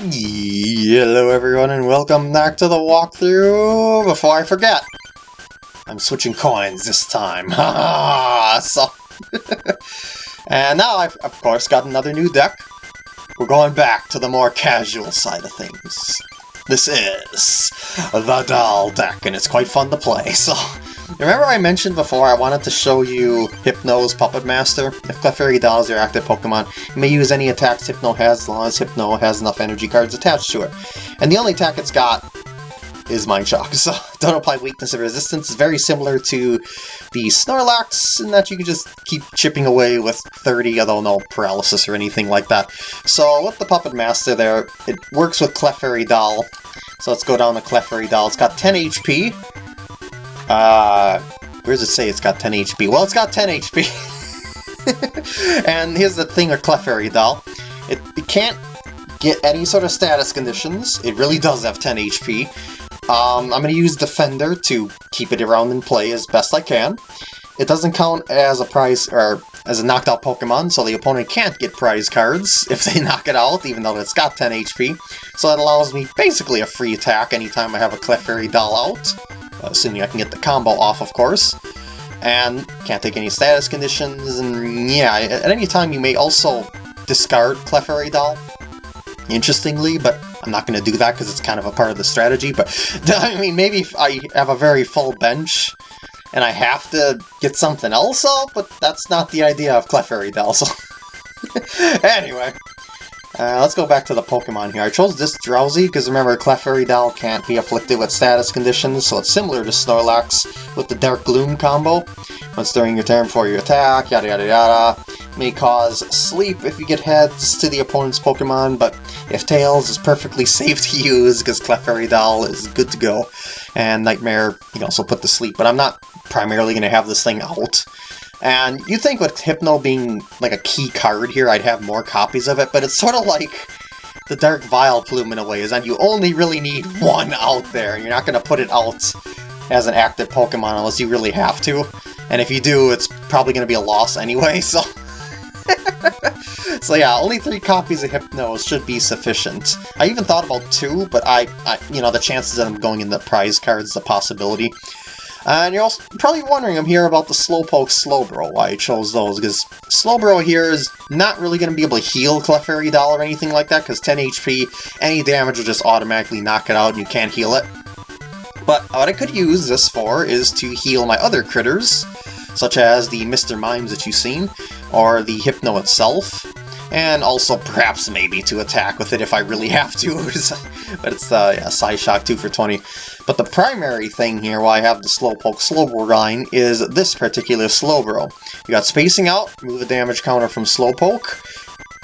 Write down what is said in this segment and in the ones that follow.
Hello everyone and welcome back to the walkthrough! Before I forget, I'm switching coins this time. So And now I've of course got another new deck. We're going back to the more casual side of things. This is the doll deck and it's quite fun to play, so Remember I mentioned before I wanted to show you Hypno's Puppet Master? If Clefairy Doll is your active Pokemon, you may use any attacks Hypno has as long as Hypno has enough energy cards attached to it. And the only attack it's got is Mind Shock, so don't apply weakness or resistance. It's very similar to the Snorlax in that you can just keep chipping away with 30, although no paralysis or anything like that. So with the Puppet Master there, it works with Clefairy Doll. So let's go down to Clefairy Doll. It's got 10 HP, uh, where does it say it's got 10 HP? Well, it's got 10 HP. and here's the thing with Clefairy Doll. It, it can't get any sort of status conditions. It really does have 10 HP. Um, I'm going to use Defender to keep it around in play as best I can. It doesn't count as a prize or as a knocked out Pokemon, so the opponent can't get prize cards if they knock it out, even though it's got 10 HP. So that allows me basically a free attack anytime I have a Clefairy Doll out Uh, assuming I can get the combo off, of course. And can't take any status conditions, and yeah, at any time you may also discard Clefairy Doll, interestingly, but I'm not going to do that because it's kind of a part of the strategy, but I mean, maybe if I have a very full bench, and I have to get something else out, but that's not the idea of Clefairy Doll, so... anyway, uh, let's go back to the Pokemon here. I chose this Drowzee because remember Clefairy Doll can't be afflicted with status conditions, so it's similar to Snorlax with the Dark Gloom combo. Once during your turn before you attack, yada yada yada. May cause sleep if you get heads to the opponent's Pokemon, but if Tails is perfectly safe to use because Clefairy Doll is good to go. And Nightmare, you can also put to sleep, but I'm not primarily going to have this thing out. And you think with Hypno being like a key card here, I'd have more copies of it, but it's sort of like the Dark Vileplume in a way, is that you only really need one out there. You're not going to put it out as an active Pokemon unless you really have to. And if you do, it's probably going to be a loss anyway, so... so yeah, only three copies of Hypno should be sufficient. I even thought about two, but I, I you know, the chances of them going in the prize cards the possibility. And you're also probably wondering, I'm here about the Slowpoke Slowbro, why I chose those, because Slowbro here is not really going to be able to heal Clefairy Doll or anything like that, because 10 HP, any damage will just automatically knock it out and you can't heal it. But what I could use this for is to heal my other critters, such as the Mr. Mimes that you've seen, or the Hypno itself, and also perhaps maybe to attack with it if I really have to. but it's uh, yeah, Psyshock 2 for 20. But the primary thing here, why I have the Slowpoke Slowbro line, is this particular Slowbro. You got Spacing Out, move the damage counter from Slowpoke,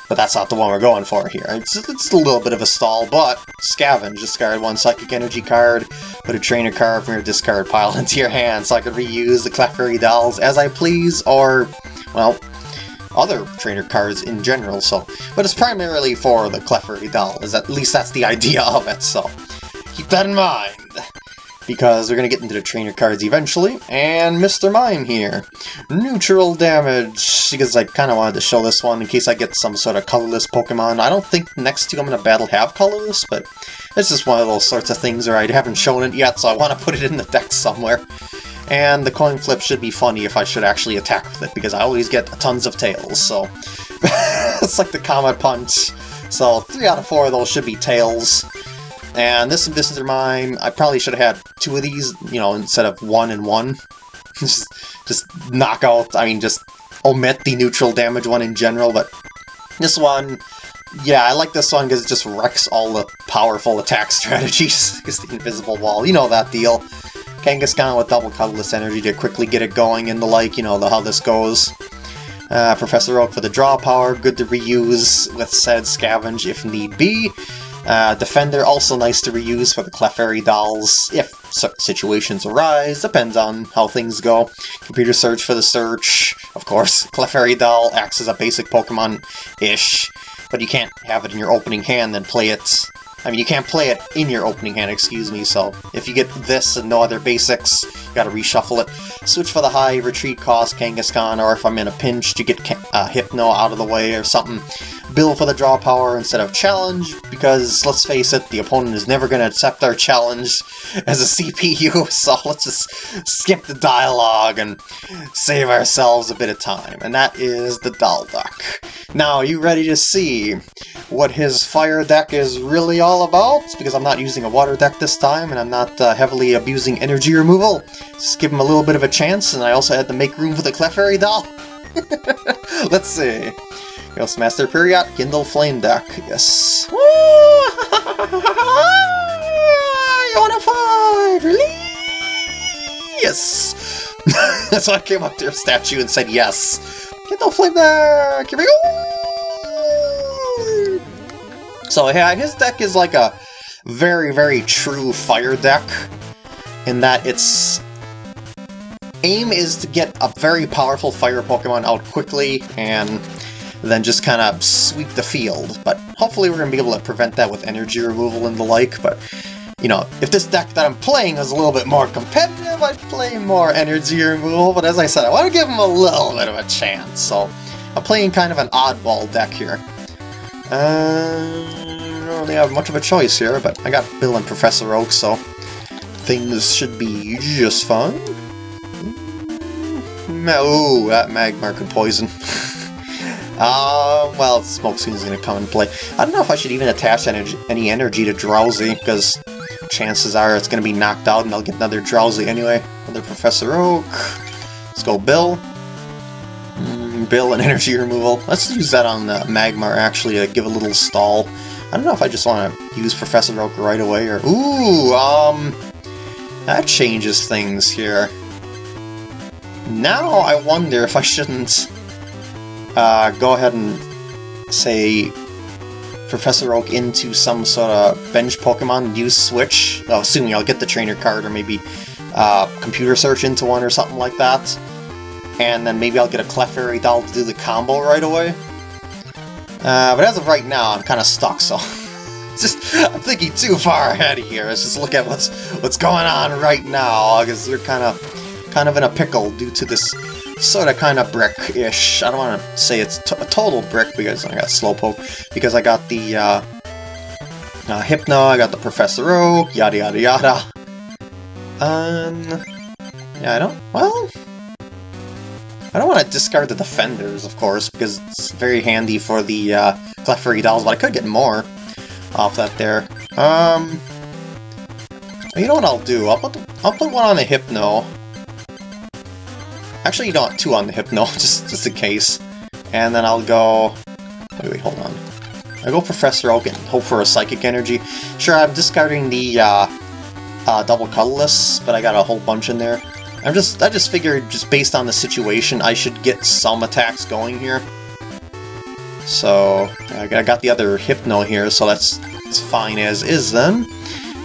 but that's not the one we're going for here. It's, it's a little bit of a stall, but Scavenge, discard one Psychic Energy card, put a Trainer card from your discard pile into your hand so I can reuse the Clefairy Dolls as I please, or, well, other trainer cards in general, so... But it's primarily for the Clefairy doll, is at least that's the idea of it, so... Keep that in mind! Because we're gonna get into the trainer cards eventually, and Mr. Mime here. Neutral damage, because I kind of wanted to show this one in case I get some sort of colorless Pokemon. I don't think next two I'm gonna battle have colorless, but it's just one of those sorts of things where I haven't shown it yet, so I want to put it in the deck somewhere. And the coin flip should be funny if I should actually attack with it, because I always get tons of tails, so... it's like the Comet Punch. So, three out of four of those should be tails. And this this is mine. I probably should have had two of these, you know, instead of one and one. just, just knock out, I mean, just omit the neutral damage one in general, but this one, yeah, I like this one because it just wrecks all the powerful attack strategies, because the invisible wall, you know that deal. Kangaskhan with double colorless energy to quickly get it going and the like, you know, the, how this goes. Uh, Professor Oak for the draw power, good to reuse with said scavenge if need be. Uh, Defender, also nice to reuse for the Clefairy dolls if situations arise, depends on how things go. Computer search for the search, of course. Clefairy doll acts as a basic Pokemon-ish, but you can't have it in your opening hand then play it I mean, you can't play it in your opening hand, excuse me, so if you get this and no other basics, you gotta reshuffle it. Switch for the high retreat cost Kangaskhan, or if I'm in a pinch to get uh, Hypno out of the way or something, Bill for the draw power instead of challenge, because let's face it, the opponent is never to accept our challenge as a CPU, so let's just skip the dialogue and save ourselves a bit of time. And that is the doll deck. Now, are you ready to see what his fire deck is really all about? Because I'm not using a water deck this time, and I'm not uh, heavily abusing energy removal. Just give him a little bit of a chance, and I also had to make room for the Clefairy doll. Let's see. Ghost Master Period, Kindle Flame deck, yes. Unified! Yes! That's why I came up to your statue and said yes. Kindle Flame deck! Here we go! So yeah, his deck is like a very, very true fire deck in that its aim is to get a very powerful fire Pokemon out quickly and then just kind of sweep the field. But hopefully we're going to be able to prevent that with energy removal and the like, but you know, if this deck that I'm playing is a little bit more competitive, I'd play more energy removal, but as I said, I want to give him a little bit of a chance, so I'm playing kind of an oddball deck here. Uh, I don't really have much of a choice here, but I got Bill and Professor Oak, so things should be just fine. Oh, that Magmar could poison. Uh, well, Smoke going to come and play. I don't know if I should even attach energy, any energy to Drowzee, because chances are it's to be knocked out and I'll get another Drowzee anyway. Another Professor Oak. Let's go Bill. Bill and energy removal. Let's use that on the Magmar, actually, to give a little stall. I don't know if I just want to use Professor Oak right away, or... Ooh, um... That changes things here. Now I wonder if I shouldn't uh, go ahead and say Professor Oak into some sort of bench Pokemon, use Switch, oh, assuming I'll get the trainer card or maybe uh, computer search into one or something like that. And then maybe I'll get a Clefairy doll to do the combo right away. Uh, but as of right now, I'm kind of stuck, so... just, I'm thinking too far ahead of here. Let's just look at what's what's going on right now, because we're kind of kind of in a pickle due to this sort of kind of brick-ish. I don't want to say it's a total brick because I got Slowpoke, because I got the uh, uh, Hypno, I got the Professor Oak, yada yada yada. Um, yeah, I don't, well, I don't want to discard the Defenders, of course, because it's very handy for the uh, Clefairy dolls, but I could get more off that there. Um, you know what I'll do? I'll put, I'll put one on the Hypno, Actually, you don't want two on the Hypno, just, just in case. And then I'll go... Wait, wait, hold on. I go Professor Oak and hope for a Psychic Energy. Sure, I'm discarding the uh, uh, double colorless, but I got a whole bunch in there. I'm just, I just figured, just based on the situation, I should get some attacks going here. So, I got the other Hypno here, so that's, fine as is then.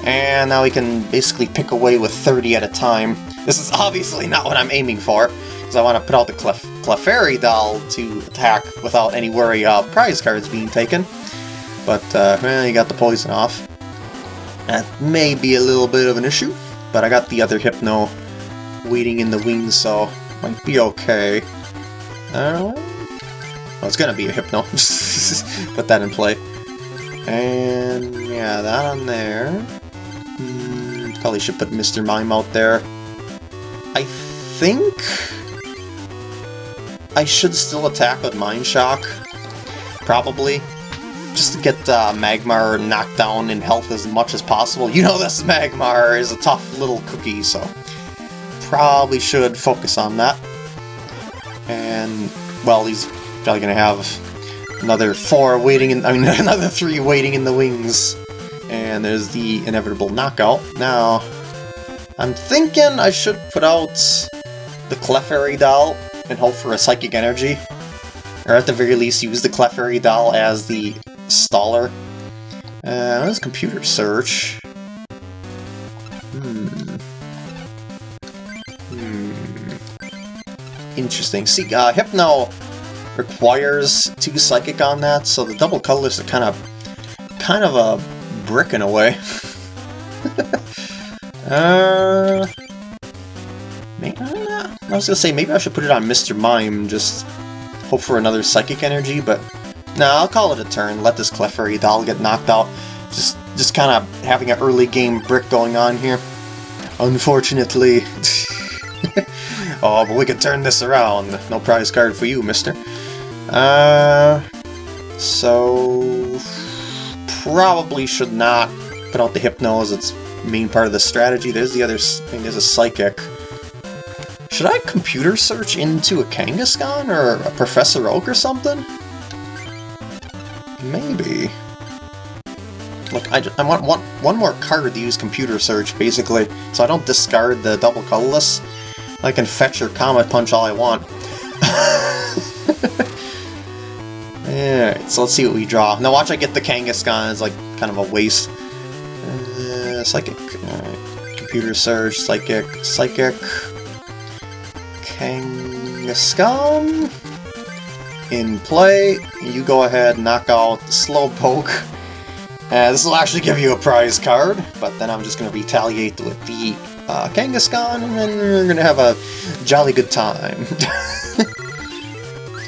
And now we can basically pick away with 30 at a time. This is obviously not what I'm aiming for because I want to put out the Clef Clefairy doll to attack without any worry of prize cards being taken. But, uh, well, you got the poison off. That may be a little bit of an issue, but I got the other Hypno waiting in the wings, so might be okay. Uh, well, it's gonna be a Hypno. Put that in play. And, yeah, that on there. Hmm, probably should put Mr. Mime out there. I think I should still attack with Mind Shock. Probably. Just to get uh, Magmar knocked down in health as much as possible. You know this Magmar is a tough little cookie, so probably should focus on that. And, well, he's probably going to have another four waiting in, I mean, another three waiting in the wings. And there's the inevitable knockout. Now, I'm thinking I should put out the Clefairy doll and hope for a Psychic Energy. Or at the very least use the Clefairy doll as the staller. Uh, let's computer search. Interesting. See, uh, Hypno requires two Psychic on that, so the double colorless are kind of kind of a brick in a way. uh, maybe, I was gonna say maybe I should put it on Mr. Mime, just hope for another psychic energy, but nah, I'll call it a turn. Let this Clefairy doll get knocked out. Just, just kind of having an early game brick going on here. Unfortunately. oh, but we can turn this around. No prize card for you, mister. Uh, so... Probably should not put out the Hypno as its main part of the strategy. There's the other thing, there's a Psychic. Should I computer search into a Kangaskhan or a Professor Oak or something? Maybe. Look, I, I want one, one more card to use computer search, basically, so I don't discard the double colorless. I can fetch your Comet Punch all I want. Alright, so let's see what we draw. Now watch I get the Kangaskhan, it's like kind of a waste. Uh, psychic. Computer Search, Psychic, Psychic. Kangaskhan. In play, you go ahead knock out Slowpoke. Uh, this will actually give you a prize card, but then I'm just going to retaliate with the uh, Kangaskhan, and we're to have a jolly good time.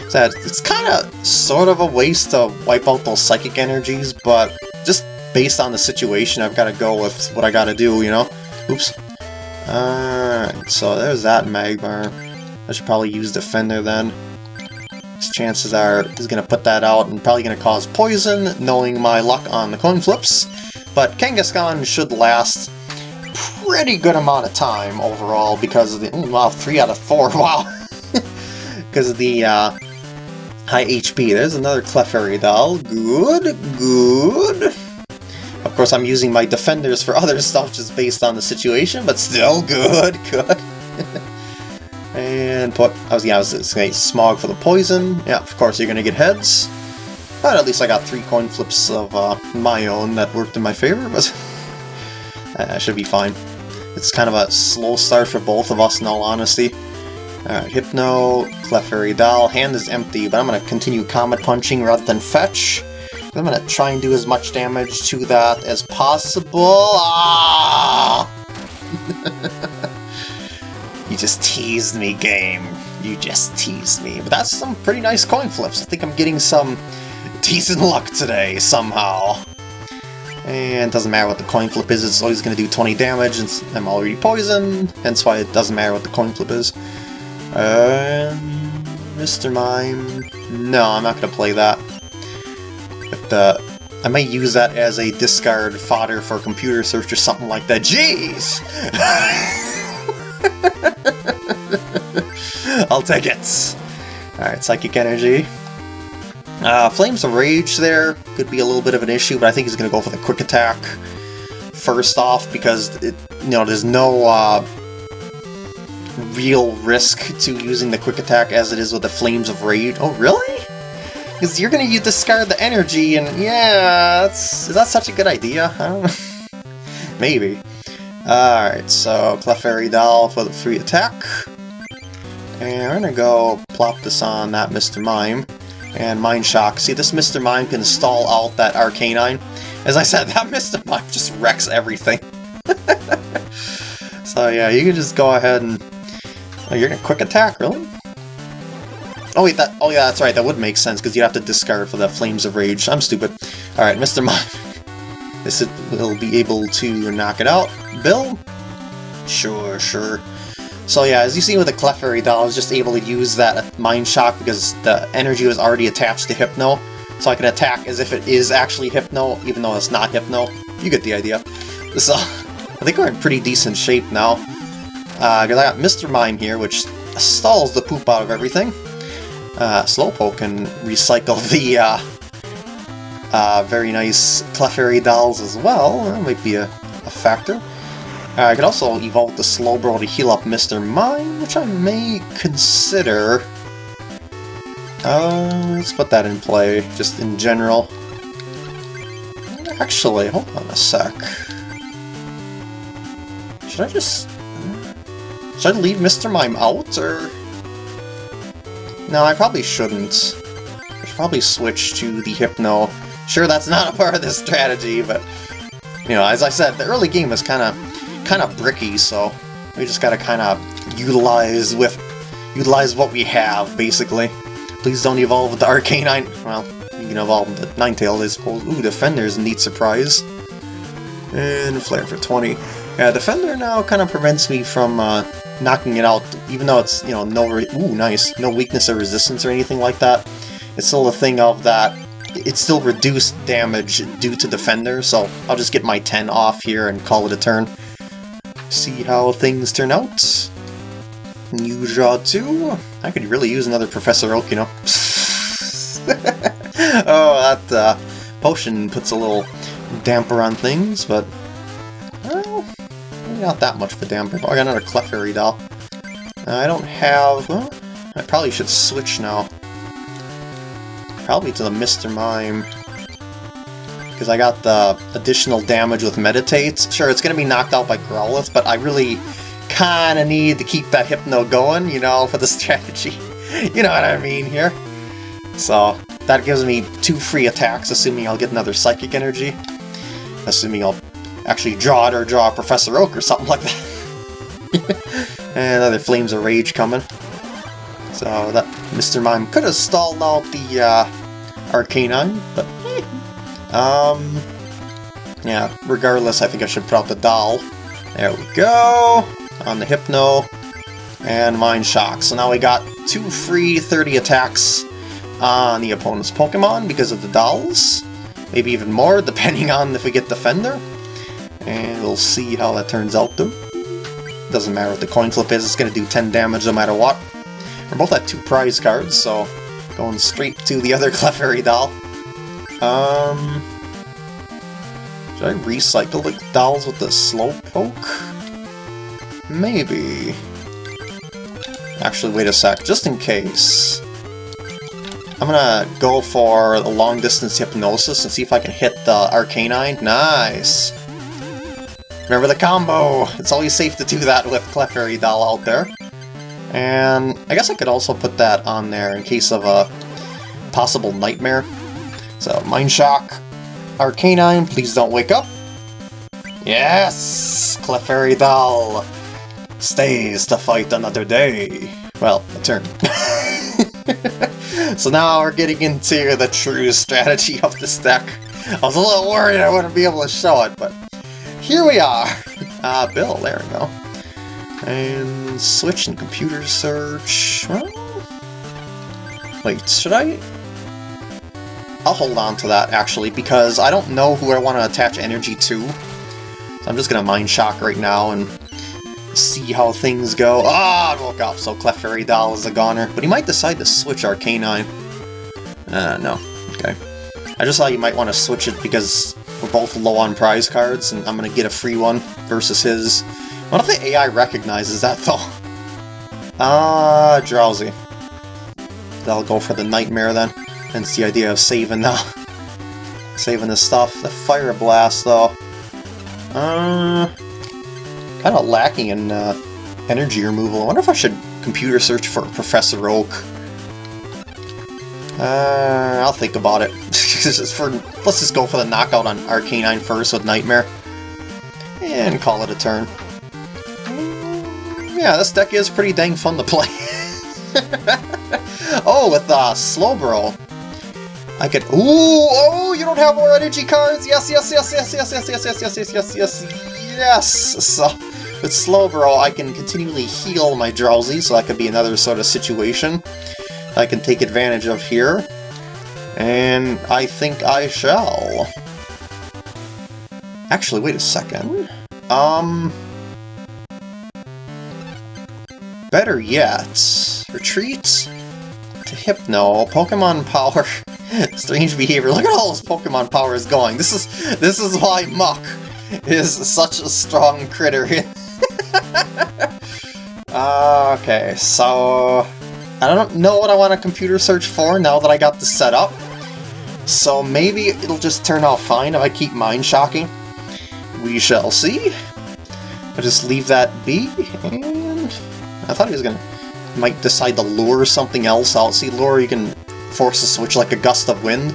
so it's kind of sort of a waste to wipe out those psychic energies, but just based on the situation, I've got to go with what I got to do, you know? Oops. Alright, so there's that Magmar. I should probably use Defender then chances are he's going to put that out and probably going to cause poison, knowing my luck on the coin flips. But Kangaskhan should last pretty good amount of time overall because of the... Wow, 3 out of 4, wow! because of the uh, high HP. There's another Clefairy doll. Good, good. Of course, I'm using my defenders for other stuff just based on the situation, but still good, good. And put, I was, yeah, I was say Smog for the poison. Yeah, of course you're gonna get heads. But at least I got three coin flips of uh, my own that worked in my favor, but uh, should be fine. It's kind of a slow start for both of us, in all honesty. Alright, Hypno, Clefairy Doll, hand is empty, but I'm going to continue Comet Punching rather than Fetch. I'm going to try and do as much damage to that as possible. Ah! You just teased me, game. You just teased me. But that's some pretty nice coin flips. I think I'm getting some decent luck today, somehow. And it doesn't matter what the coin flip is, it's always going to do 20 damage, and I'm already poisoned, hence why it doesn't matter what the coin flip is. Um, Mr. Mime... No, I'm not going to play that. But, uh, I might use that as a discard fodder for computer search or something like that. Jeez! I'll take it! Alright, Psychic Energy. Uh, Flames of Rage there could be a little bit of an issue, but I think he's going to go for the Quick Attack first off, because, it, you know, there's no uh, real risk to using the Quick Attack as it is with the Flames of Rage. Oh, really? Because you're going to discard the energy, and yeah, that's, is that such a good idea? I don't know. Maybe. Alright, so Clefairy Doll for the free attack. And we're gonna go plop this on that Mr. Mime. And Mind Shock. See, this Mr. Mime can stall out that Arcanine. As I said, that Mr. Mime just wrecks everything. so yeah, you can just go ahead and... Oh, you're gonna quick attack, really? Oh wait, that. Oh yeah, that's right. That would make sense because you have to discard for the Flames of Rage. I'm stupid. All right, Mr. Mime. This will be able to knock it out. Bill? Sure, sure. So yeah, as you see with the Clefairy doll, I was just able to use that Mind Shock because the energy was already attached to Hypno. So I can attack as if it is actually Hypno, even though it's not Hypno. You get the idea. So, I think we're in pretty decent shape now. Because uh, I got Mr. Mime here, which stalls the poop out of everything. Uh, Slowpoke can recycle the uh, uh, very nice Clefairy dolls as well. That might be a, a factor. Uh, I could also evolve the Slowbro to heal up Mr. Mime, which I may consider. Uh, let's put that in play, just in general. Actually, hold on a sec. Should I just... Should I leave Mr. Mime out, or... No, I probably shouldn't. I should probably switch to the Hypno Sure, that's not a part of this strategy, but you know, as I said, the early game is kind of kind of bricky, so we just gotta kind of utilize with utilize what we have, basically. Please don't evolve the Arcanine. Well, you can evolve the Ninetales, I suppose. Ooh, Defender's a neat surprise. And Flare for 20. Yeah, Defender now kind of prevents me from uh, knocking it out, even though it's, you know, no... Ooh, nice. No weakness or resistance or anything like that. It's still a thing of that it's still reduced damage due to Defender, so I'll just get my 10 off here and call it a turn. See how things turn out. You draw two. I could really use another Professor Oak, you know. oh, that uh, potion puts a little damper on things, but... Well, not that much of a damper. Oh, I got another Clefairy doll. I don't have... Well, I probably should switch now. Probably to the Mr. Mime. Because I got the additional damage with Meditate. Sure, it's going to be knocked out by Growlithe, but I really kind of need to keep that Hypno going, you know, for the strategy. you know what I mean here. So, that gives me two free attacks, assuming I'll get another Psychic Energy. Assuming I'll actually draw it or draw Professor Oak or something like that. and other Flames of Rage coming. So that Mr. Mime could have stalled out the uh, Arcanine, but. Um, yeah, regardless, I think I should put out the doll. There we go, on the Hypno, and Mind Shock. So now we got two free 30 attacks on the opponent's Pokemon because of the dolls. Maybe even more, depending on if we get Defender. And we'll see how that turns out, though. Doesn't matter what the coin flip is, it's going to do 10 damage no matter what. We're both at two prize cards, so going straight to the other Clefairy doll. Um, should I recycle the dolls with the Slowpoke? Maybe. Actually, wait a sec, just in case. I'm gonna go for the long distance hypnosis and see if I can hit the Arcanine. Nice! Remember the combo! It's always safe to do that with Clefairy Doll out there. And I guess I could also put that on there in case of a possible nightmare. So, Mind Shock, Arcanine, please don't wake up. Yes! Clefairy Doll stays to fight another day. Well, a turn. so now we're getting into the true strategy of this deck. I was a little worried I wouldn't be able to show it, but here we are. Ah, uh, Bill, there we go. And switch and computer search. Wait, should I? I'll hold on to that, actually, because I don't know who I want to attach energy to. So I'm just going to Mind Shock right now and see how things go. Ah, I woke up, so Clefairy Doll is a goner. But he might decide to switch Arcanine. Uh, no. Okay. I just thought you might want to switch it because we're both low on prize cards, and I'm going to get a free one versus his. I What if the AI recognizes that, though? Ah, Drowzee. That'll go for the Nightmare, then. Hence the idea of saving the... saving the stuff. The Fire Blast, though. Uh... Kind of lacking in uh, energy removal. I wonder if I should computer search for Professor Oak. Uh, I'll think about it. for, let's just go for the knockout on Arcanine first with Nightmare. And call it a turn yeah, this deck is pretty dang fun to play. oh, with uh, Slowbro. I could... Ooh, oh, you don't have more energy cards? Yes, yes, yes, yes, yes, yes, yes, yes, yes, yes, yes, yes, yes. So, with Slowbro, I can continually heal my Drowzee, so that could be another sort of situation I can take advantage of here. And I think I shall. Actually, wait a second. Um... Better yet, retreat to Hypno, Pokemon Power, strange behavior. Look at all his Pokemon Power is going. This is this is why Muk is such a strong critter. Ah, okay, so I don't know what I want to computer search for now that I got this set up. So maybe it'll just turn out fine if I keep Mind Shocking. We shall see. I'll just leave that be, and I thought he was gonna might decide to lure something else out. See, lure you can force a switch like a gust of wind.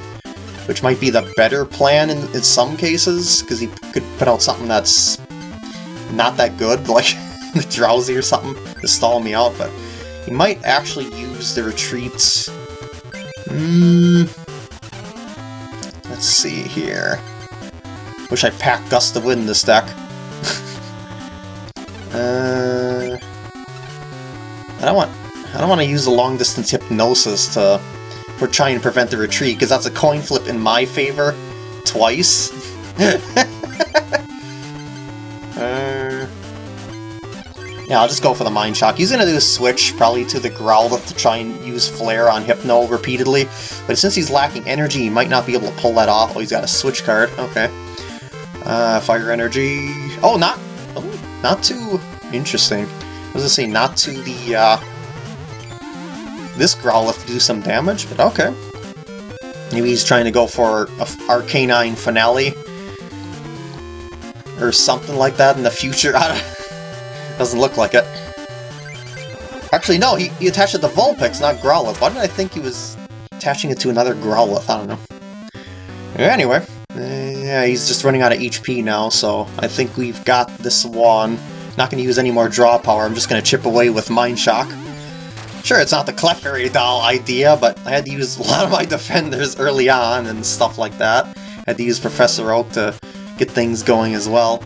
which might be the better plan in, in some cases, because he could put out something that's not that good, like the Drowzee or something, to stall me out, but he might actually use the retreats. Hmm. Let's see here. Wish I packed Gust of Wind in this deck. uh, I don't want. I don't want to use a long distance hypnosis to for trying to prevent the retreat because that's a coin flip in my favor twice. uh, yeah, I'll just go for the Mind Shock. He's going to do a switch, probably to the Growlithe to try and use Flare on Hypno repeatedly, but since he's lacking energy, he might not be able to pull that off. Oh, he's got a switch card. Okay. Uh, Fire Energy... Oh, not... Oh, not too... Interesting. I was going to say, not to the, uh... This Growlithe do some damage, but okay. Maybe he's trying to go for a Arcanine Finale. Or something like that in the future. Doesn't look like it. Actually, no, he, he attached it to Vulpix, not Growlithe. Why did I think he was attaching it to another Growlithe? I don't know. Anyway, uh, yeah, he's just running out of HP now, so I think we've got this one. Not going to use any more draw power, I'm just going to chip away with Mind Shock. Sure, it's not the Clefairy doll idea, but I had to use a lot of my defenders early on and stuff like that. I had to use Professor Oak to get things going as well.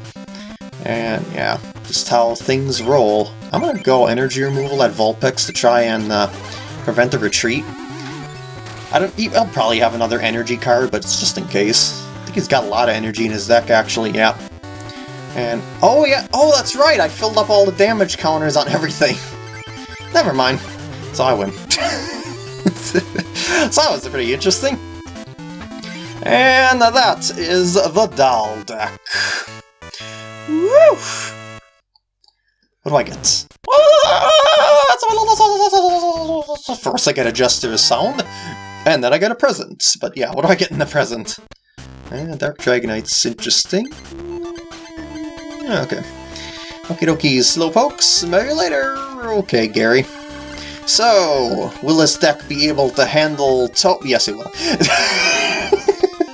And yeah, just how things roll. I'm gonna go energy removal at Vulpix to try and uh, prevent the retreat. I don't. I'll probably have another energy card, but it's just in case. I think he's got a lot of energy in his deck, actually. Yeah. And oh yeah, oh that's right. I filled up all the damage counters on everything. Never mind. So I win. so that was pretty interesting. And that is the doll deck. Woo! What do I get? First I get a Jester's sound, and then I get a present. But yeah, what do I get in the present? Eh, Dark Dragonite's interesting. Okay. Okie dokie, Slowpokes, maybe later. Okay, Gary. So, will this deck be able to handle to- Yes, it will.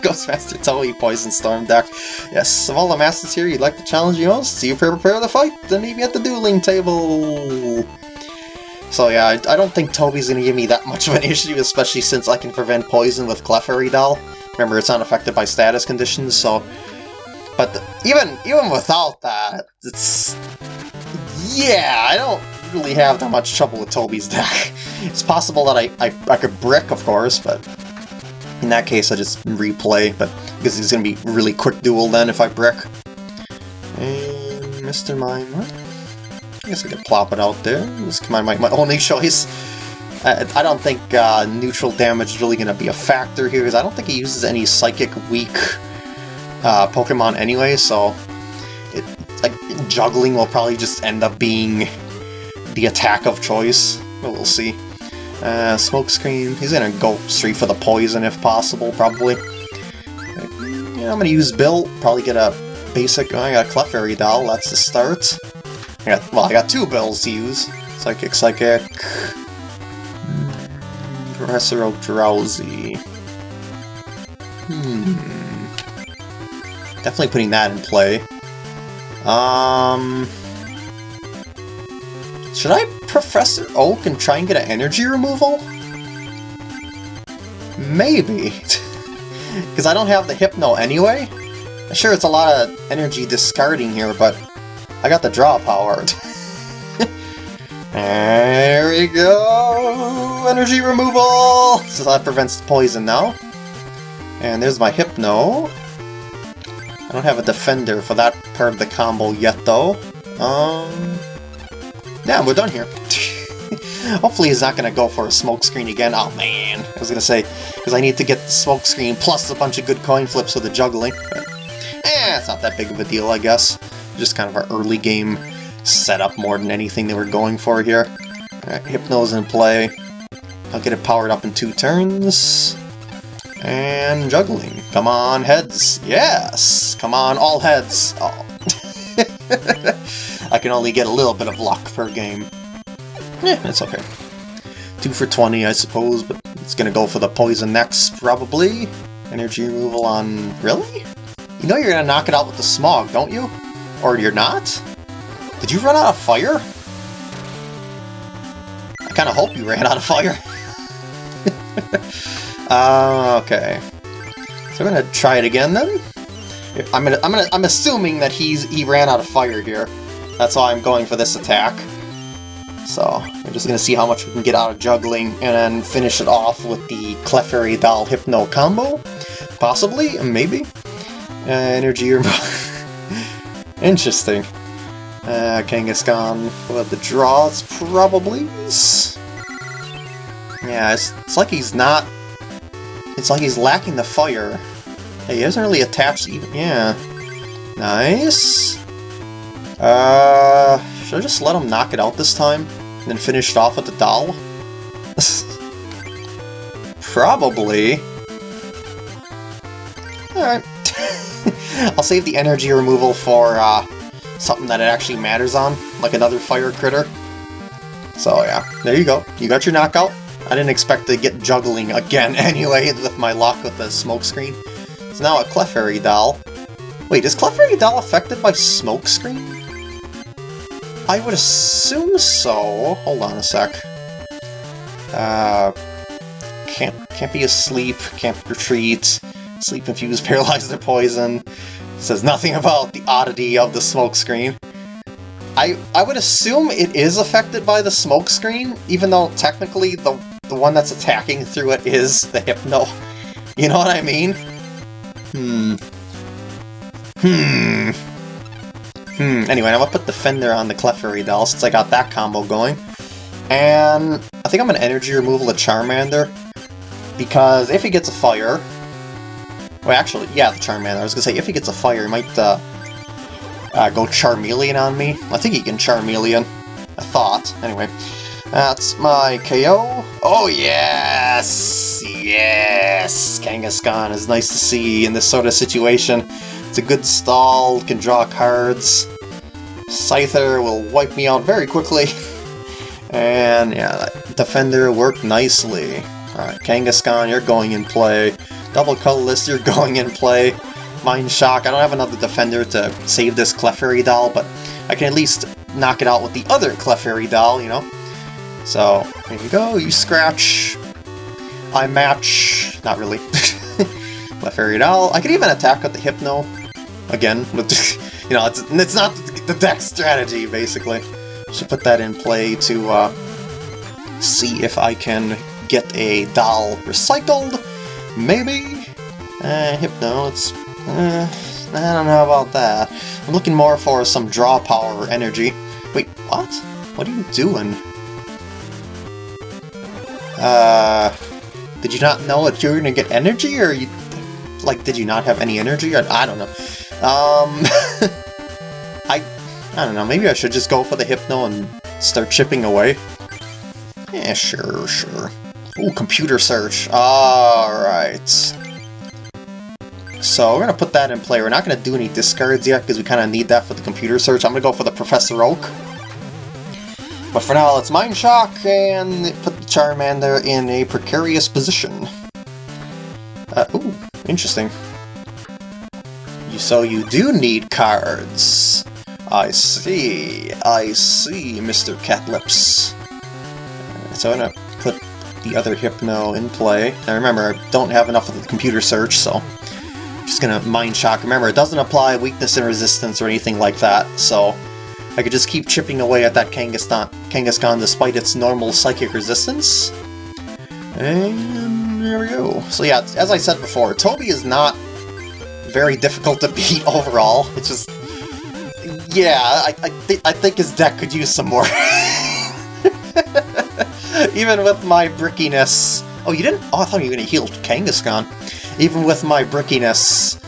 Ghostmaster Toei Poison Storm deck. Yes, of all the masters here, you'd like to challenge you most? Do you prepare the fight? Then me at the dueling table! So yeah, I, I don't think Toby's gonna give me that much of an issue, especially since I can prevent poison with Clefairy Doll. Remember, it's not affected by status conditions, so... But the, even even without that, it's... Yeah, I don't really have that much trouble with Toby's deck. It's possible that I, I, I could brick, of course, but in that case, I just replay, but because it's going to be really quick duel then if I brick. And Mr. Mime, I guess I could plop it out there. This is my, my, my only choice. I, I don't think uh, neutral damage is really going to be a factor here, because I don't think he uses any Psychic weak uh, Pokemon anyway, so it, like juggling will probably just end up being the attack of choice. We'll see. Uh, Smokescreen, he's gonna go straight for the poison if possible, probably. Yeah, I'm gonna use Bill, probably get a basic, oh, I got a Clefairy Doll, that's the start. I got, well, I got two Bills to use. Psychic, Psychic... Professor Drowzee. Hmm... Definitely putting that in play. Um... Should I Professor Oak and try and get an energy removal? Maybe. Because I don't have the Hypno anyway. Sure, it's a lot of energy discarding here, but I got the draw power. there we go! Energy removal! So that prevents poison now. And there's my Hypno. I don't have a defender for that part of the combo yet, though. Um... Yeah, we're done here. Hopefully he's not to go for a smokescreen again. Oh man, I was to say, because I need to get the smokescreen plus a bunch of good coin flips with the juggling. But, eh, it's not that big of a deal, I guess. Just kind of our early game setup more than anything they were going for here. Right, Hypno's in play. I'll get it powered up in two turns. And juggling. Come on, heads. Yes! Come on, all heads. Oh. I can only get a little bit of luck per game. Eh, it's okay. 2 for 20, I suppose, but it's gonna go for the poison next, probably. Energy removal on... Really? You know you're gonna knock it out with the smog, don't you? Or you're not? Did you run out of fire? I kinda hope you ran out of fire. uh, okay. So I'm gonna try it again then? I'm gonna, I'm gonna, I'm assuming that he's he ran out of fire here. That's why I'm going for this attack. So, we're just gonna see how much we can get out of juggling, and then finish it off with the Clefairy Doll Hypno combo? Possibly? Maybe? Uh, energy or... Interesting. Uh, Kangaskhan with the draws, probably? Yeah, it's, it's like he's not... It's like he's lacking the fire. He hasn't really attached even... Yeah. Nice. Uh, should I just let him knock it out this time? And then finish it off with the doll? Probably. Alright. I'll save the energy removal for uh, something that it actually matters on, like another fire critter. So yeah, there you go. You got your knockout. I didn't expect to get juggling again anyway with my luck with the smoke screen. So now a Clefairy doll. Wait, is Clefairy doll affected by smoke screen? I would assume so. Hold on a sec. Uh, can't can't be asleep, can't retreat, sleep infused, paralyzed or poison. Says nothing about the oddity of the smoke screen. I I would assume it is affected by the smoke screen, even though technically the the one that's attacking through it is the hypno. You know what I mean? Hmm. Hmm. Hmm, anyway, I'm gonna put Defender on the Clefairy doll since I got that combo going. And I think I'm gonna energy removal a Charmander. Because if he gets a fire... Well, actually, yeah, the Charmander. I was gonna say, if he gets a fire, he might uh, uh, go Charmeleon on me. I think he can Charmeleon. I thought. Anyway, that's my KO. Oh, yes! Yes! Kangaskhan is nice to see in this sort of situation. It's a good stall, can draw cards. Scyther will wipe me out very quickly. and yeah, Defender worked nicely. Alright, Kangaskhan, you're going in play. Double Colorless, you're going in play. Mind Shock, I don't have another Defender to save this Clefairy doll, but I can at least knock it out with the other Clefairy doll, you know? So, here you go, you scratch. I match. Not really. Clefairy doll. I could even attack with the Hypno, again. you know, it's, it's not the deck strategy, basically. Should put that in play to uh, see if I can get a doll recycled. Maybe? Uh, Hypno, it's... Uh, I don't know about that. I'm looking more for some draw power energy. Wait, what? What are you doing? Uh... Did you not know that you were gonna get energy, or you... Like, did you not have any energy? I, I don't know. Um, I, I don't know, maybe I should just go for the Hypno and start chipping away. Yeah, sure, sure. Ooh, computer search. Alright. So we're going to put that in play. We're not going to do any discards yet because we kind of need that for the computer search. I'm going to go for the Professor Oak. But for now, let's Mind Shock and put the Charmander in a precarious position. Uh, ooh, interesting. So you do need cards. I see, I see, Mr. Catlips. So I'm gonna put the other Hypno in play. Now remember, I don't have enough of the computer search, so I'm just gonna Mind Shock. Remember, it doesn't apply weakness and resistance or anything like that, so I could just keep chipping away at that Kangaskhan, Kangaskhan despite its normal psychic resistance. And there we go. So yeah, as I said before, Toby is not very difficult to beat overall. It's just... Yeah, I, I, th I think his deck could use some more. Even with my brickiness... Oh, you didn't? Oh, I thought you were going to heal Kangaskhan. Even with my brickiness,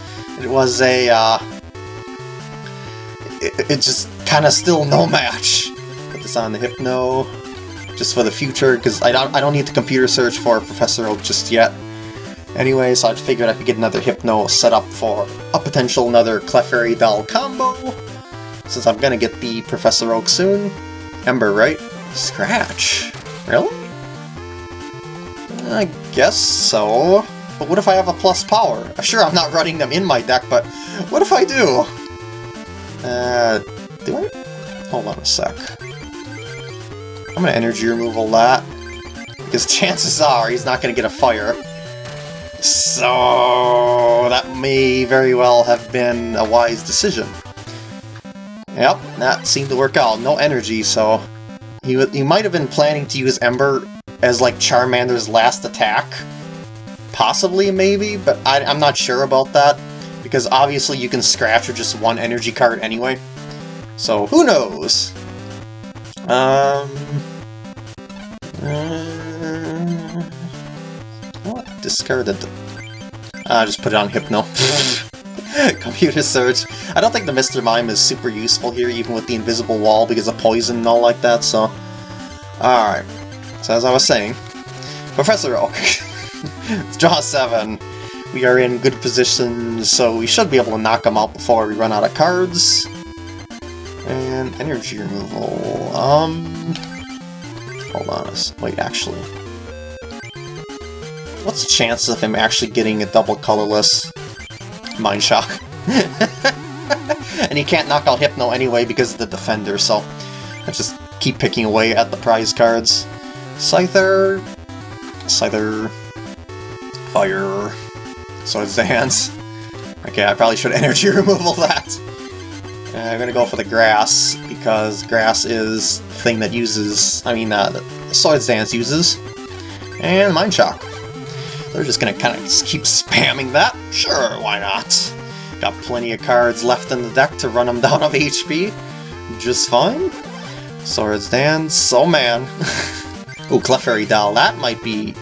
it was a, uh... It, it just kind of still no match. Put this on the Hypno, just for the future, because I don't, I don't need to computer search for Professor Oak just yet. Anyway, so I figured I could get another Hypno set up for a potential another Clefairy Doll combo. Since I'm gonna get the Professor Oak soon. Ember, right? Scratch. Really? I guess so. But what if I have a plus power? Sure, I'm not running them in my deck, but what if I do? Uh, do I? Hold on a sec. I'm gonna energy removal that. Because chances are he's not gonna get a fire. So that may very well have been a wise decision. Yep, that seemed to work out. No energy, so he, he might have been planning to use Ember as like Charmander's last attack. Possibly, maybe, but I, I'm not sure about that. Because obviously you can scratch with just one energy card anyway. So, who knows? Um... Discarded. I uh, just put it on Hypno. Computer search. I don't think the Mr. Mime is super useful here, even with the invisible wall, because of poison and all like that, so... Alright. So as I was saying, Professor Oak. draw 7. We are in good position, so we should be able to knock him out before we run out of cards. And energy removal. Um... Hold on a Wait, actually. What's the chance of him actually getting a double colorless Mind Shock? and he can't knock out Hypno anyway because of the Defender, so I just keep picking away at the prize cards. Scyther... Scyther... Fire... Swords Dance. Okay, I probably should energy removal that. Uh, I'm gonna go for the grass, because grass is the thing that uses, I mean, uh, Swords Dance uses. And Mind Shock. They're just gonna kind of keep spamming that? Sure, why not? Got plenty of cards left in the deck to run them down of HP. Just fine. Swords Dance, oh man. oh, Clefairy Doll, that might be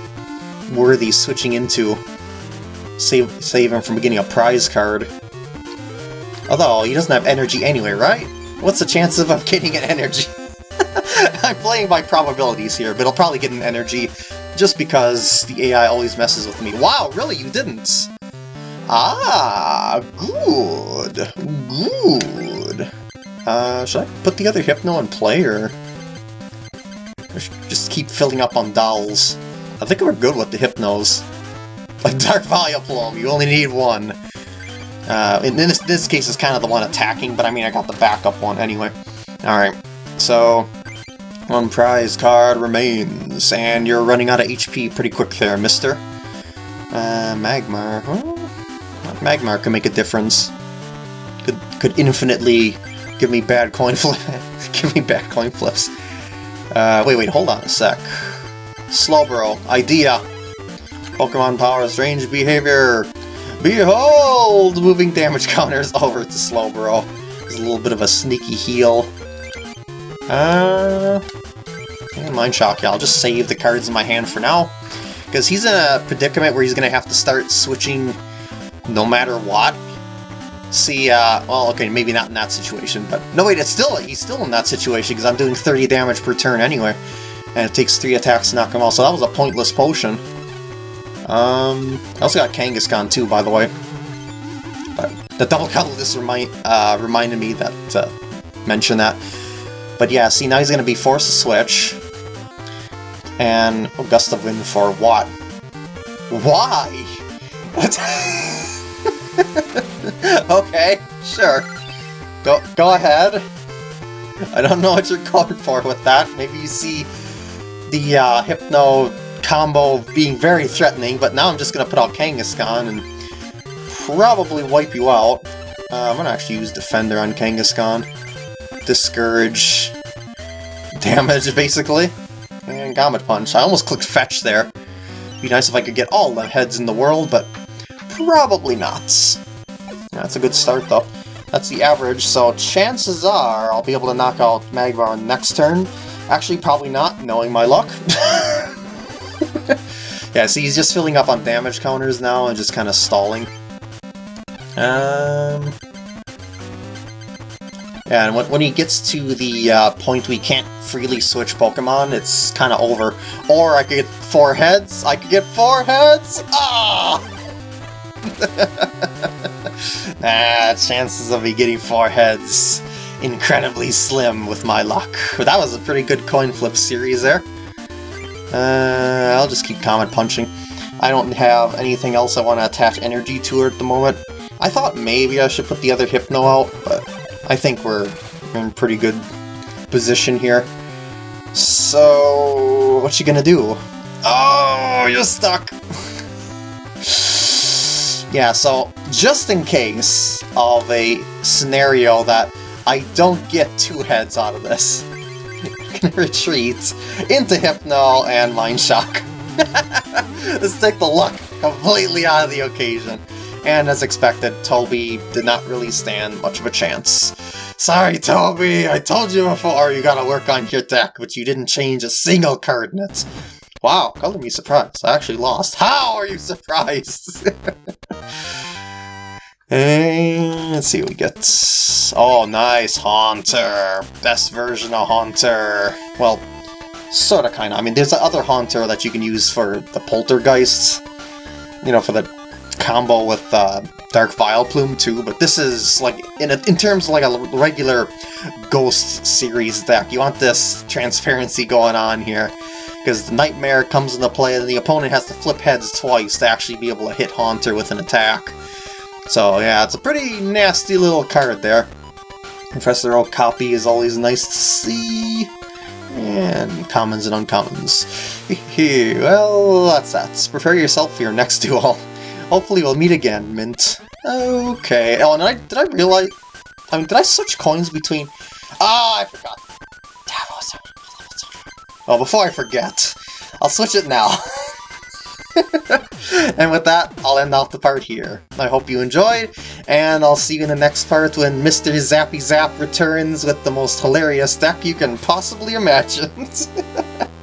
worthy switching into. Save, save him from getting a prize card. Although, he doesn't have energy anyway, right? What's the chance of getting an energy? I'm playing by probabilities here, but he'll probably get an energy just because the AI always messes with me. Wow, really? You didn't? Ah, good. Good. Uh, should I put the other Hypno in play, or... just keep filling up on dolls? I think we're good with the Hypnos. Like Dark Vileplume, you only need one. Uh, in this, this case, it's kind of the one attacking, but I mean, I got the backup one anyway. Alright, so one prize card remains, and you're running out of HP pretty quick there, mister. Uh, Magmar. Well, Magmar can make a difference. Could could infinitely give me bad coin flip. give me bad coin flips. Uh, wait, wait, hold on a sec. Slowbro, idea. Pokemon power, strange behavior. Behold! Moving damage counters over to Slowbro. There's a little bit of a sneaky heal. Uh, Mind Shock, yeah, I'll just save the cards in my hand for now. Because he's in a predicament where he's going to have to start switching no matter what. See, uh, well, okay, maybe not in that situation, but... No, wait, it's still, he's still in that situation, because I'm doing 30 damage per turn anyway. And it takes 3 attacks to knock him out, so that was a pointless potion. Um, I also got Kangaskhan too, by the way. But the double colorless remind, uh, reminded me that, uh, mention that. But yeah, see, now he's going to be forced to switch. And oh, Gust of Wind for what? Why? okay, sure. Go, go ahead. I don't know what you're going for with that. Maybe you see the uh, Hypno combo being very threatening, but now I'm just going to put out Kangaskhan and probably wipe you out. Uh, I'm going to actually use Defender on Kangaskhan discourage damage, basically. And Comet Punch. I almost clicked Fetch there. Be nice if I could get all the heads in the world, but probably not. That's a good start, though. That's the average, so chances are I'll be able to knock out Magmar next turn. Actually, probably not, knowing my luck. yeah, see, he's just filling up on damage counters now and just kind of stalling. Um, and when, when he gets to the uh, point we can't freely switch Pokemon, it's kind of over. Or I could get four heads. I could get four heads! Ah! ah, chances of me getting four heads incredibly slim with my luck. That was a pretty good coin flip series there. Uh, I'll just keep Comet punching. I don't have anything else I want to attach energy to at the moment. I thought maybe I should put the other Hypno out, but I think we're in pretty good position here. So, what you gonna do? Oh, you're stuck! yeah, so just in case of a scenario that I don't get two heads out of this, gonna retreat into Hypno and Mind Shock. Let's take the luck completely out of the occasion. And as expected, Toby did not really stand much of a chance. Sorry, Toby, I told you before you gotta work on your deck, but you didn't change a single card in it. Wow, color me surprised. I actually lost. How are you surprised? and eh, let's see what we get. Oh, nice, Haunter. Best version of Haunter. Well, sorta kinda. I mean, there's the other Haunter that you can use for the Poltergeists. You know, for the combo with uh, Dark Vileplume too, but this is like in a, in terms of like a regular Ghost series deck. You want this transparency going on here because the Nightmare comes into play and the opponent has to flip heads twice to actually be able to hit Haunter with an attack. So yeah, it's a pretty nasty little card there. Professor copy is always nice to see. And commons and uncommons. well, that's that. Prepare yourself for your next duel. Hopefully we'll meet again, Mint. Okay. Oh, and I, did I realize... I mean, did I switch coins between... Ah, oh, I forgot. Well, before I forget, I'll switch it now. and with that, I'll end off the part here. I hope you enjoyed, and I'll see you in the next part when Mr. Zappy Zap returns with the most hilarious deck you can possibly imagine.